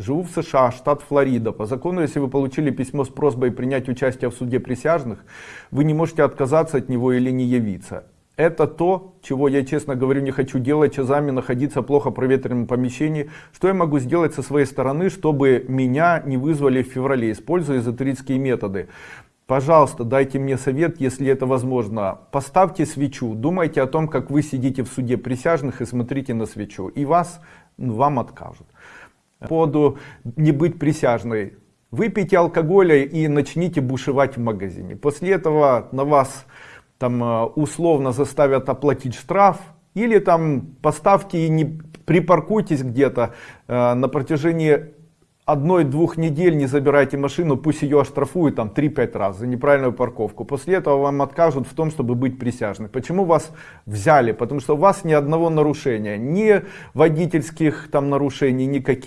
Живу в США, штат Флорида. По закону, если вы получили письмо с просьбой принять участие в суде присяжных, вы не можете отказаться от него или не явиться. Это то, чего я, честно говорю, не хочу делать, часами находиться в плохо проветренном помещении. Что я могу сделать со своей стороны, чтобы меня не вызвали в феврале, используя эзотерические методы? Пожалуйста, дайте мне совет, если это возможно. Поставьте свечу, думайте о том, как вы сидите в суде присяжных и смотрите на свечу. И вас, ну, вам откажут. По поводу не быть присяжной. Выпейте алкоголя и начните бушевать в магазине. После этого на вас там э, условно заставят оплатить штраф или там поставьте и не припаркуйтесь где-то э, на протяжении одной-двух недель не забирайте машину, пусть ее оштрафуют там 3-5 раз за неправильную парковку. После этого вам откажут в том, чтобы быть присяжным. Почему вас взяли? Потому что у вас ни одного нарушения, ни водительских там нарушений, никаких.